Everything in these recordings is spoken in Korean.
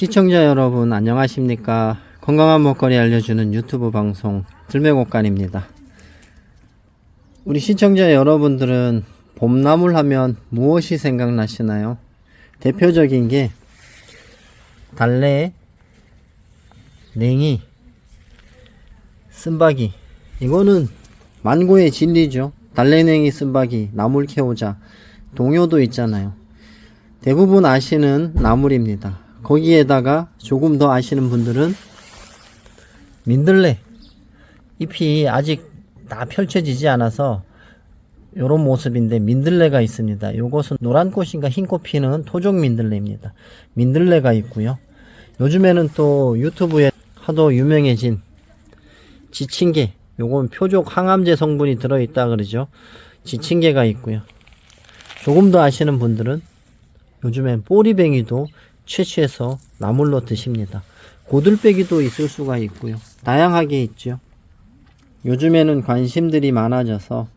시청자 여러분 안녕하십니까? 건강한 먹거리 알려주는 유튜브 방송 들매곡간입니다. 우리 시청자 여러분들은 봄나물 하면 무엇이 생각나시나요? 대표적인 게 달래 냉이 쓴바기 이거는 만고의 진리죠. 달래냉이 쓴바기 나물 캐오자 동요도 있잖아요. 대부분 아시는 나물입니다. 거기에다가 조금 더 아시는 분들은 민들레 잎이 아직 다 펼쳐지지 않아서 이런 모습인데 민들레가 있습니다. 이것은 노란 꽃인가 흰꽃 피는 토종 민들레입니다. 민들레가 있고요. 요즘에는 또 유튜브에 하도 유명해진 지친개 요건 표적 항암제 성분이 들어있다 그러죠. 지친개가 있고요. 조금 더 아시는 분들은 요즘엔 꼬리뱅이도 채취해서 나물로 드십니다. 고들빼기도 있을 수가 있고요. 다양하게 있죠. 요즘에는 관심들이 많아져서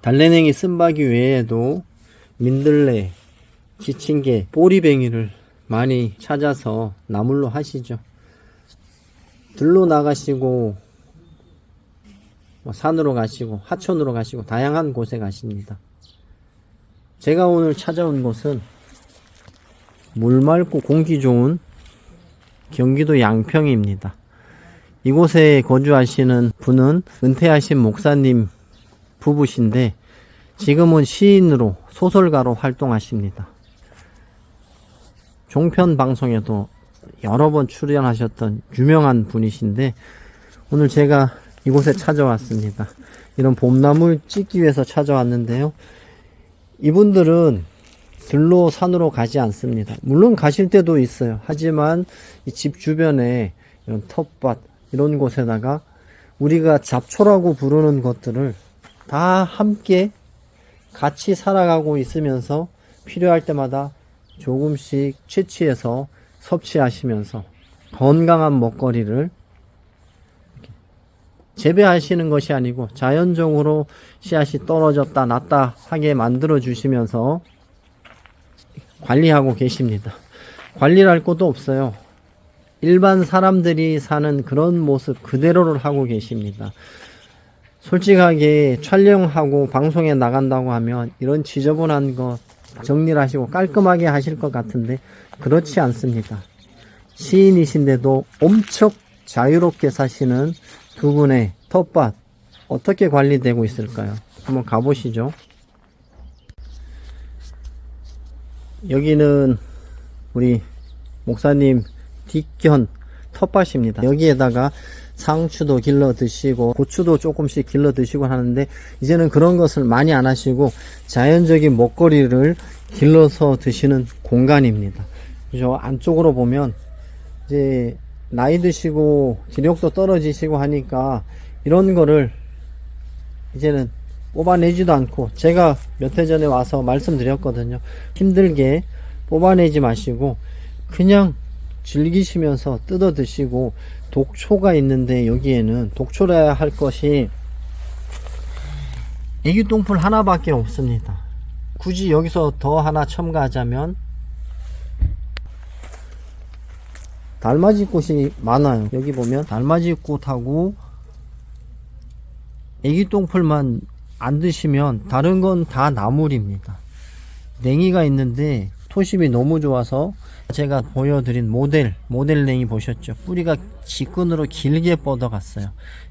달래냉이 쓴바기 외에도 민들레, 지친개, 꼬리뱅이를 많이 찾아서 나물로 하시죠. 들로 나가시고 뭐 산으로 가시고 하천으로 가시고 다양한 곳에 가십니다. 제가 오늘 찾아온 곳은 물 맑고 공기 좋은 경기도 양평입니다. 이곳에 거주하시는 분은 은퇴하신 목사님 부부신데 지금은 시인으로 소설가로 활동하십니다. 종편 방송에도 여러 번 출연하셨던 유명한 분이신데 오늘 제가 이곳에 찾아왔습니다. 이런 봄나물 찍기 위해서 찾아왔는데요. 이분들은 들로 산으로 가지 않습니다. 물론 가실 때도 있어요. 하지만 이집 주변에 이런 텃밭 이런 곳에다가 우리가 잡초라고 부르는 것들을 다 함께 같이 살아가고 있으면서 필요할 때마다 조금씩 채취해서 섭취하시면서 건강한 먹거리를 재배하시는 것이 아니고 자연적으로 씨앗이 떨어졌다 낫다 하게 만들어 주시면서 관리하고 계십니다. 관리를 할 것도 없어요. 일반 사람들이 사는 그런 모습 그대로를 하고 계십니다. 솔직하게 촬영하고 방송에 나간다고 하면 이런 지저분한 거 정리를 하시고 깔끔하게 하실 것 같은데 그렇지 않습니다. 시인이신데도 엄청 자유롭게 사시는 두 분의 텃밭 어떻게 관리되고 있을까요? 한번 가보시죠. 여기는 우리 목사님 뒷견 텃밭입니다. 여기에다가 상추도 길러 드시고 고추도 조금씩 길러 드시고 하는데 이제는 그런 것을 많이 안 하시고 자연적인 먹거리를 길러서 드시는 공간입니다. 그죠? 안쪽으로 보면 이제 나이 드시고 기력도 떨어지시고 하니까 이런 거를 이제는 뽑아내지도 않고 제가 몇 해 전에 와서 말씀드렸거든요. 힘들게 뽑아내지 마시고 그냥 즐기시면서 뜯어 드시고 독초가 있는데 여기에는 독초라야 할 것이 애기똥풀 하나밖에 없습니다. 굳이 여기서 더 하나 첨가하자면 달맞이 꽃이 많아요. 여기 보면 달맞이 꽃하고 애기똥풀만 안 드시면 다른 건 다 나물입니다. 냉이가 있는데 토심이 너무 좋아서 제가 보여드린 모델 모델 냉이 보셨죠? 뿌리가 직근으로 길게 뻗어갔어요.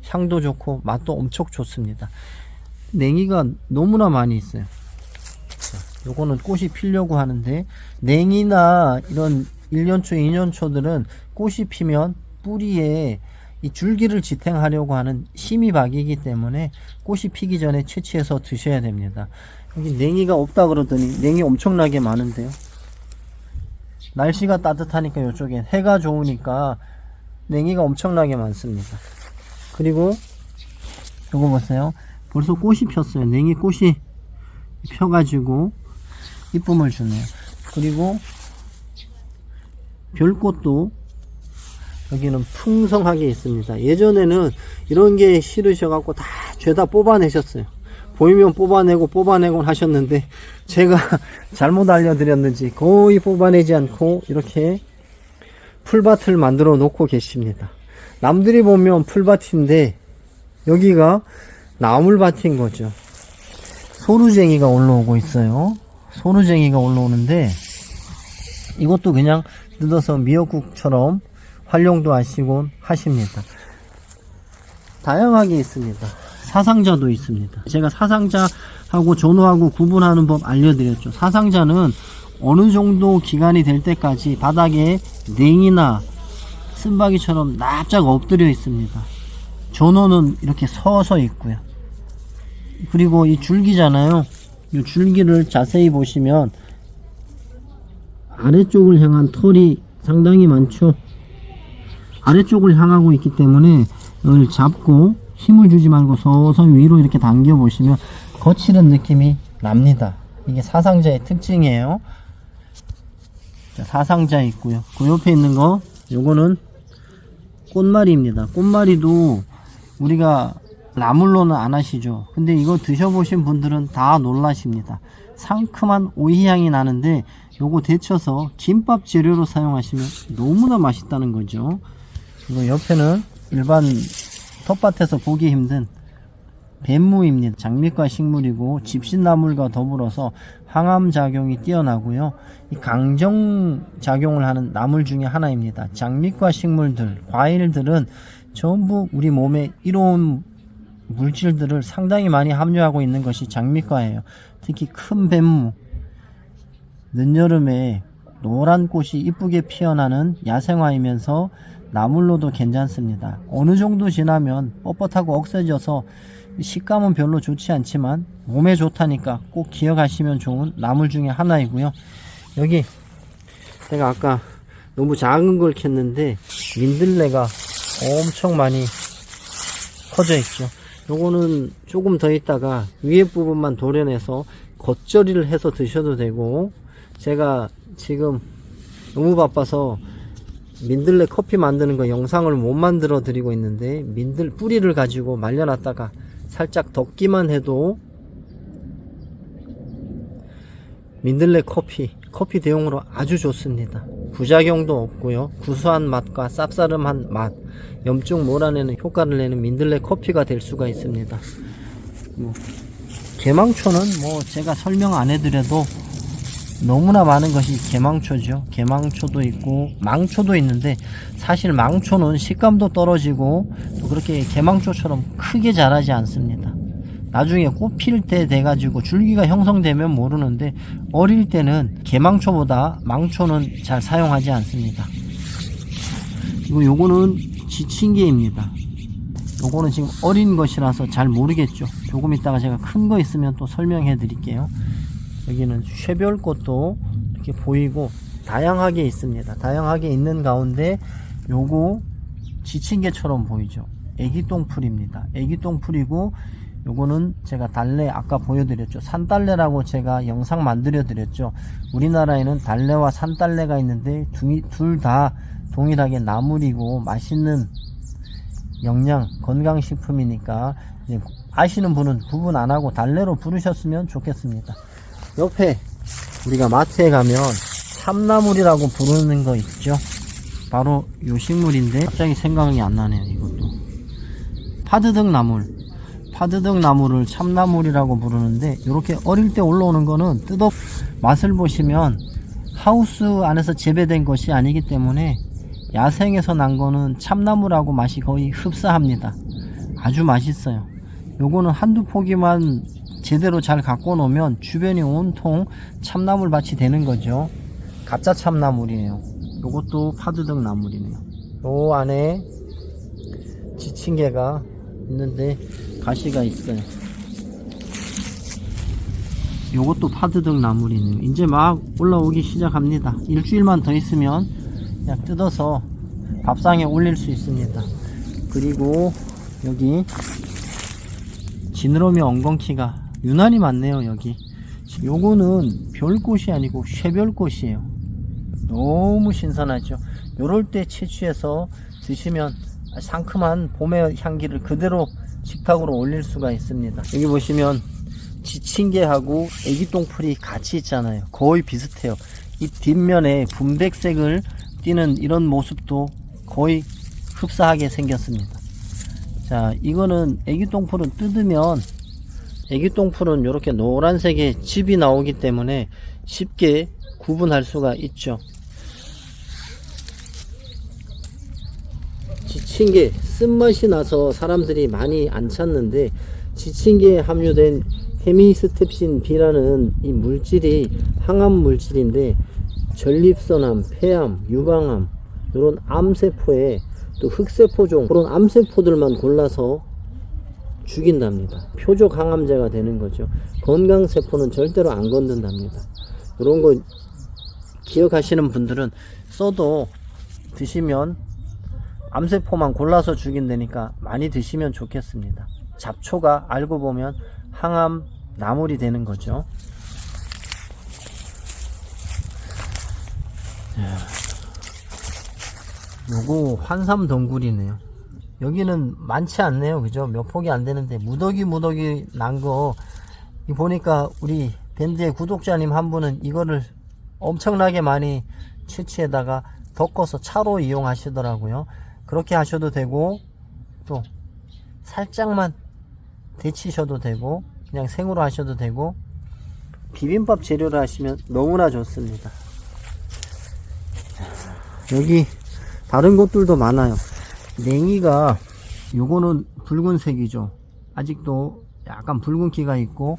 향도 좋고 맛도 엄청 좋습니다. 냉이가 너무나 많이 있어요. 요거는 꽃이 피려고 하는데 냉이나 이런 1년초 2년초들은 꽃이 피면 뿌리에 이 줄기를 지탱하려고 하는 심이박이기 때문에 꽃이 피기 전에 채취해서 드셔야 됩니다. 여기 냉이가 없다 그러더니 냉이 엄청나게 많은데요. 날씨가 따뜻하니까 이쪽에 해가 좋으니까 냉이가 엄청나게 많습니다. 그리고 이거 보세요. 벌써 꽃이 폈어요. 냉이 꽃이 펴가지고 이쁨을 주네요. 그리고 별꽃도 여기는 풍성하게 있습니다. 예전에는 이런 게 싫으셔 갖고 다 죄다 뽑아내셨어요. 보이면 뽑아내고 뽑아내곤 하셨는데 제가 잘못 알려드렸는지 거의 뽑아내지 않고 이렇게 풀밭을 만들어 놓고 계십니다. 남들이 보면 풀밭인데 여기가 나물밭인 거죠. 소루쟁이가 올라오고 있어요. 소루쟁이가 올라오는데 이것도 그냥 뜯어서 미역국처럼 활용도 하시곤 하십니다. 다양하게 있습니다. 사상자도 있습니다. 제가 사상자하고 전후하고 구분하는 법 알려드렸죠. 사상자는 어느 정도 기간이 될 때까지 바닥에 냉이나 쓴바귀처럼 납작 엎드려 있습니다. 전호는 이렇게 서서 있고요. 그리고 이 줄기잖아요. 이 줄기를 자세히 보시면 아래쪽을 향한 털이 상당히 많죠. 아래쪽을 향하고 있기 때문에 이걸 잡고 힘을 주지 말고 서서히 위로 이렇게 당겨 보시면 거칠은 느낌이 납니다. 이게 사상자의 특징이에요. 자, 사상자 있고요. 그 옆에 있는 거 요거는 꽃말이입니다. 꽃말이도 우리가 나물로는 안 하시죠. 근데 이거 드셔보신 분들은 다 놀라십니다. 상큼한 오이향이 나는데 요거 데쳐서 김밥 재료로 사용하시면 너무나 맛있다는 거죠. 이거 옆에는 일반 텃밭에서 보기 힘든 뱀무입니다. 장미과 식물이고 집신나물과 더불어서 항암 작용이 뛰어나고요. 이 강정 작용을 하는 나물 중에 하나입니다. 장미과 식물들, 과일들은 전부 우리 몸에 이로운 물질들을 상당히 많이 함유하고 있는 것이 장미과예요. 특히 큰 뱀무, 늦여름에 노란 꽃이 이쁘게 피어나는 야생화이면서 나물로도 괜찮습니다. 어느 정도 지나면 뻣뻣하고 억세져서 식감은 별로 좋지 않지만 몸에 좋다니까 꼭 기억하시면 좋은 나물 중에 하나이고요. 여기 제가 아까 너무 작은 걸 켰는데 민들레가 엄청 많이 퍼져 있죠. 요거는 조금 더 있다가 위에 부분만 도려내서 겉절이를 해서 드셔도 되고 제가 지금 너무 바빠서 민들레 커피 만드는 거 영상을 못 만들어 드리고 있는데 민들 뿌리를 가지고 말려놨다가 살짝 덮기만 해도 민들레 커피 커피 대용으로 아주 좋습니다. 부작용도 없고요. 구수한 맛과 쌉싸름한 맛 염증 몰아내는 효과를 내는 민들레 커피가 될 수가 있습니다. 뭐, 개망초는 뭐 제가 설명 안 해드려도 너무나 많은 것이 개망초죠. 개망초도 있고 망초도 있는데 사실 망초는 식감도 떨어지고 또 그렇게 개망초처럼 크게 자라지 않습니다. 나중에 꽃 필 때 돼가지고 줄기가 형성되면 모르는데 어릴 때는 개망초보다 망초는 잘 사용하지 않습니다. 그리고 요거는 지친개입니다. 요거는 지금 어린 것이라서 잘 모르겠죠. 조금 있다가 제가 큰 거 있으면 또 설명해 드릴게요. 여기는 쉐별꽃도 이렇게 보이고 다양하게 있습니다. 다양하게 있는 가운데 요거 지친개처럼 보이죠. 애기똥풀입니다. 애기똥풀이고 요거는 제가 달래 아까 보여드렸죠. 산달래라고 제가 영상 만들어 드렸죠. 우리나라에는 달래와 산달래가 있는데 둘 다 동일하게 나물이고 맛있는 영양 건강식품이니까 아시는 분은 구분 안 하고 달래로 부르셨으면 좋겠습니다. 옆에 우리가 마트에 가면 참나물이라고 부르는 거 있죠? 바로 요 식물인데 갑자기 생각이 안 나네요 이것도. 파드득 나물. 파드득 나물을 참나물이라고 부르는데 이렇게 어릴 때 올라오는 거는 뜯어 맛을 보시면 하우스 안에서 재배된 것이 아니기 때문에 야생에서 난 거는 참나물하고 맛이 거의 흡사합니다. 아주 맛있어요. 요거는 한두 포기만 제대로 잘 갖고 놓으면 주변이 온통 참나물 밭이 되는 거죠. 가짜 참나물이에요. 요것도 파드득 나물이네요. 요 안에 지친개가 있는데 가시가 있어요. 요것도 파드득 나물이네요. 이제 막 올라오기 시작합니다. 일주일만 더 있으면 그냥 뜯어서 밥상에 올릴 수 있습니다. 그리고 여기 지느러미 엉겅퀴가 유난히 많네요 여기 요거는 별꽃이 아니고 쉐별꽃이에요 너무 신선하죠 요럴 때 채취해서 드시면 상큼한 봄의 향기를 그대로 식탁으로 올릴 수가 있습니다 여기 보시면 지친개하고 애기똥풀이 같이 있잖아요. 거의 비슷해요. 이 뒷면에 분백색을 띠는 이런 모습도 거의 흡사하게 생겼습니다. 자, 이거는 애기똥풀은 뜯으면 애기똥풀은 이렇게 노란색의 즙이 나오기 때문에 쉽게 구분할 수가 있죠. 지친개 쓴맛이 나서 사람들이 많이 안 찾는데 지친개에 함유된 헤미스텝신 B라는 이 물질이 항암 물질인데 전립선암, 폐암, 유방암 이런 암세포에 또 흑세포종 그런 암세포들만 골라서 죽인답니다. 표적 항암제가 되는 거죠. 건강세포는 절대로 안 건든답니다. 이런 거 기억하시는 분들은 써도 드시면 암세포만 골라서 죽인다니까 많이 드시면 좋겠습니다. 잡초가 알고 보면 항암 나물이 되는 거죠. 요거 환삼 덩굴이네요. 여기는 많지 않네요. 그죠? 몇 폭이 안 되는데 무더기 무더기 난 거 보니까 우리 밴드의 구독자님 한 분은 이거를 엄청나게 많이 채취에다가 덮어서 차로 이용하시더라고요. 그렇게 하셔도 되고 또 살짝만 데치셔도 되고 그냥 생으로 하셔도 되고 비빔밥 재료를 하시면 너무나 좋습니다. 여기 다른 곳들도 많아요. 냉이가 요거는 붉은색이죠. 아직도 약간 붉은기가 있고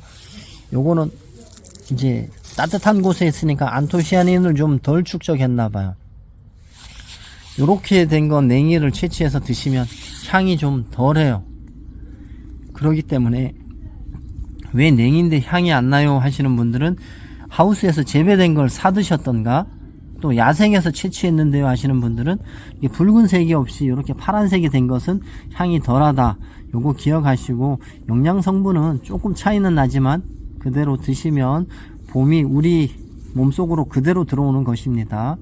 요거는 이제 따뜻한 곳에 있으니까 안토시아닌을 좀 덜 축적했나 봐요. 요렇게 된 건 냉이를 채취해서 드시면 향이 좀 덜해요. 그러기 때문에 왜 냉인데 향이 안 나요 하시는 분들은 하우스에서 재배된 걸 사 드셨던가 또 야생에서 채취했는데요 하시는 분들은 이 붉은색이 없이 이렇게 파란색이 된 것은 향이 덜하다. 요거 기억하시고 영양 성분은 조금 차이는 나지만 그대로 드시면 봄이 우리 몸속으로 그대로 들어오는 것입니다.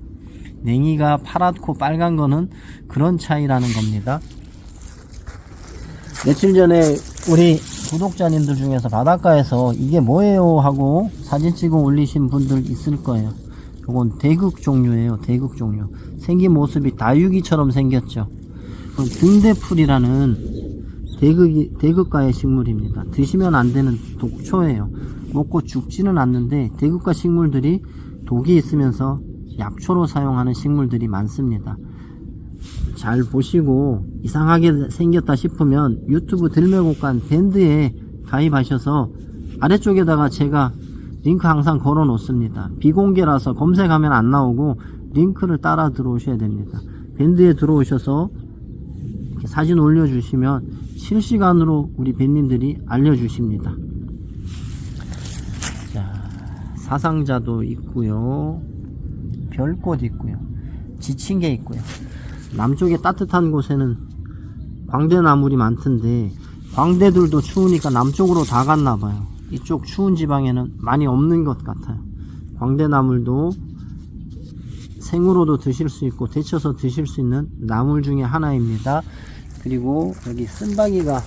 냉이가 파랗고 빨간 거는 그런 차이라는 겁니다. 며칠 전에 우리 구독자님들 중에서 바닷가에서 이게 뭐예요 하고 사진 찍어 올리신 분들 있을 거예요 요건 대극 종류예요 대극 종류. 생긴 모습이 다육이처럼 생겼죠. 등대풀이라는 대극이, 대극가의 식물입니다. 드시면 안 되는 독초예요. 먹고 죽지는 않는데 대극가 식물들이 독이 있으면서 약초로 사용하는 식물들이 많습니다. 잘 보시고 이상하게 생겼다 싶으면 유튜브 들매곡간 밴드에 가입하셔서 아래쪽에다가 제가 링크 항상 걸어 놓습니다. 비공개라서 검색하면 안 나오고 링크를 따라 들어오셔야 됩니다. 밴드에 들어오셔서 사진 올려주시면 실시간으로 우리 밴님들이 알려주십니다. 자 사상자도 있고요. 별꽃 있고요. 지친 게 있고요. 남쪽에 따뜻한 곳에는 광대나물이 많던데 광대들도 추우니까 남쪽으로 다 갔나봐요 이쪽 추운 지방에는 많이 없는 것 같아요. 광대나물도 생으로도 드실 수 있고 데쳐서 드실 수 있는 나물 중에 하나입니다. 그리고 여기 쓴바기가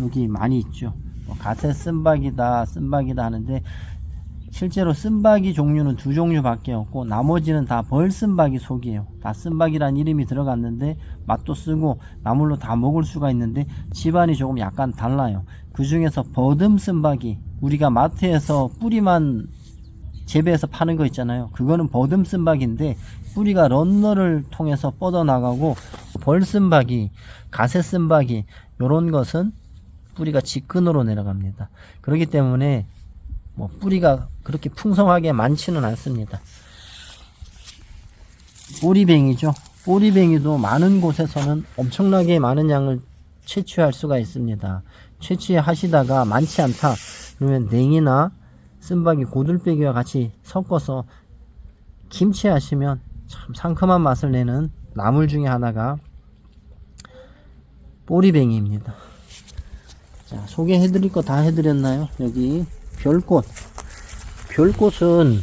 여기 많이 있죠. 뭐 가세 쓴바기다 쓴바기다 하는데 실제로 쓴바기 종류는 두 종류밖에 없고 나머지는 다 벌쓴바기 속이에요. 다 쓴바기란 이름이 들어갔는데 맛도 쓰고 나물로 다 먹을 수가 있는데 집안이 조금 약간 달라요. 그 중에서 버듬 쓴바기 우리가 마트에서 뿌리만 재배해서 파는 거 있잖아요 그거는 버듬 쓴바기인데 뿌리가 런너를 통해서 뻗어나가고 벌쓴바기 가세 쓴바기 요런 것은 뿌리가 직근으로 내려갑니다 그렇기 때문에 뭐 뿌리가 그렇게 풍성하게 많지는 않습니다. 꼬리뱅이죠. 꼬리뱅이도 많은 곳에서는 엄청나게 많은 양을 채취할 수가 있습니다. 채취하시다가 많지 않다 그러면 냉이나 쓴바기 고들빼기와 같이 섞어서 김치 하시면 참 상큼한 맛을 내는 나물 중에 하나가 꼬리뱅이입니다. 자, 소개해드릴 거 다 해드렸나요? 여기 별꽃 별꽃은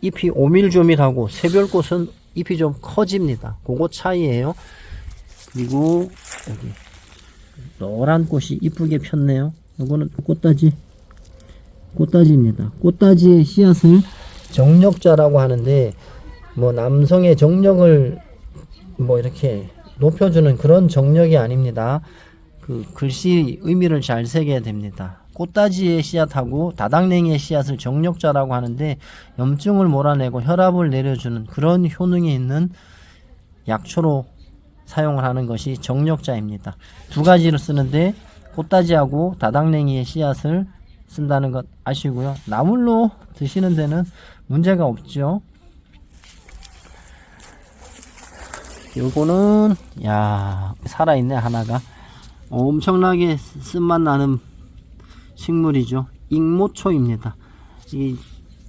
잎이 오밀조밀하고 새별꽃은 잎이 좀 커집니다 그거 차이에요 그리고 여기 노란 꽃이 이쁘게 폈네요 이거는 꽃다지 꽃다지입니다. 꽃다지의 씨앗을 정력자라고 하는데 뭐 남성의 정력을 뭐 이렇게 높여주는 그런 정력이 아닙니다. 그 글씨 의미를 잘 새겨야 됩니다. 꽃다지의 씨앗하고 다당냉이의 씨앗을 정력자라고 하는데 염증을 몰아내고 혈압을 내려주는 그런 효능이 있는 약초로 사용을 하는 것이 정력자입니다. 두 가지를 쓰는데 꽃다지하고 다당냉이의 씨앗을 쓴다는 것 아시고요. 나물로 드시는 데는 문제가 없죠. 요거는 야 살아있네 하나가 엄청나게 쓴맛 나는 식물이죠. 익모초입니다. 이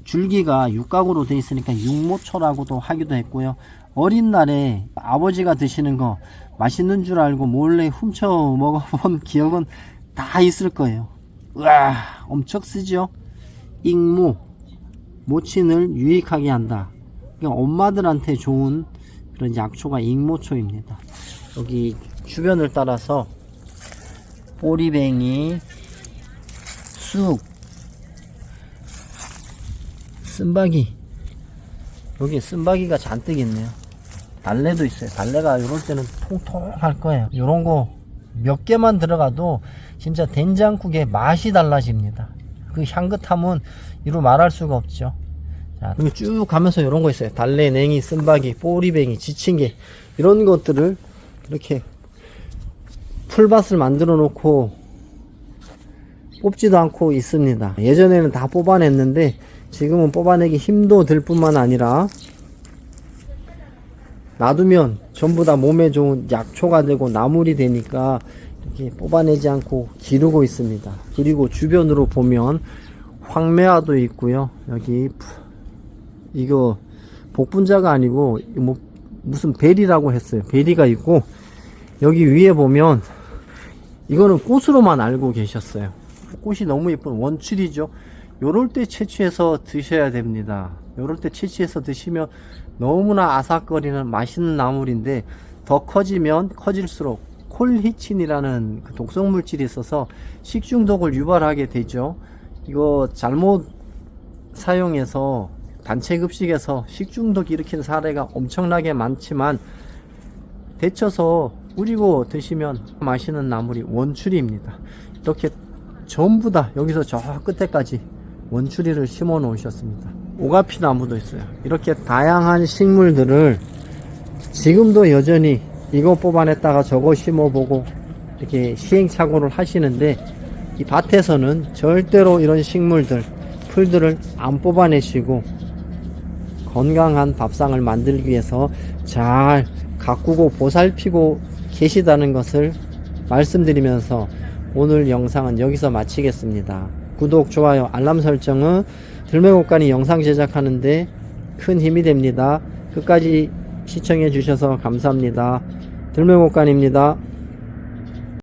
줄기가 육각으로 되어 있으니까 육모초라고도 하기도 했고요. 어린 날에 아버지가 드시는 거 맛있는 줄 알고 몰래 훔쳐 먹어본 기억은 다 있을 거예요. 우와, 엄청 쓰죠? 익모, 모친을 유익하게 한다. 엄마들한테 좋은 그런 약초가 익모초입니다. 여기 주변을 따라서 꼬리뱅이, 쑥, 쓴바기. 여기 쓴바기가 잔뜩 있네요. 달래도 있어요. 달래가 이럴 때는 통통할 거예요. 이런 거 몇 개만 들어가도 진짜 된장국의 맛이 달라집니다. 그 향긋함은 이루 말할 수가 없죠. 자, 쭉 가면서 이런 거 있어요. 달래, 냉이, 쓴바기, 뽀리뱅이, 지친개 이런 것들을 이렇게 풀밭을 만들어 놓고 뽑지도 않고 있습니다. 예전에는 다 뽑아냈는데 지금은 뽑아내기 힘도 들 뿐만 아니라 놔두면 전부 다 몸에 좋은 약초가 되고 나물이 되니까 이렇게 뽑아내지 않고 기르고 있습니다. 그리고 주변으로 보면 황매화도 있고요. 여기 푸- 이거 복분자가 아니고 뭐 무슨 베리라고 했어요. 베리가 있고 여기 위에 보면 이거는 꽃으로만 알고 계셨어요. 꽃이 너무 예쁜 원출이죠. 요럴 때 채취해서 드셔야 됩니다. 요럴 때 채취해서 드시면 너무나 아삭거리는 맛있는 나물인데 더 커지면 커질수록 콜히친이라는 그 독성 물질이 있어서 식중독을 유발하게 되죠. 이거 잘못 사용해서 단체 급식에서 식중독 일으키는 사례가 엄청나게 많지만 데쳐서 우리고 드시면 맛있는 나물이 원추리입니다. 이렇게 전부 다 여기서 저 끝에까지 원추리를 심어 놓으셨습니다. 오가피 나무도 있어요. 이렇게 다양한 식물들을 지금도 여전히 이거 뽑아냈다가 저거 심어보고 이렇게 시행착오를 하시는데 이 밭에서는 절대로 이런 식물들, 풀들을 안 뽑아내시고 건강한 밥상을 만들기 위해서 잘 가꾸고 보살피고 계시다는 것을 말씀드리면서 오늘 영상은 여기서 마치겠습니다. 구독, 좋아요, 알람 설정은 들매곡간이 영상 제작하는데 큰 힘이 됩니다. 끝까지 시청해 주셔서 감사합니다. 들매곡간입니다.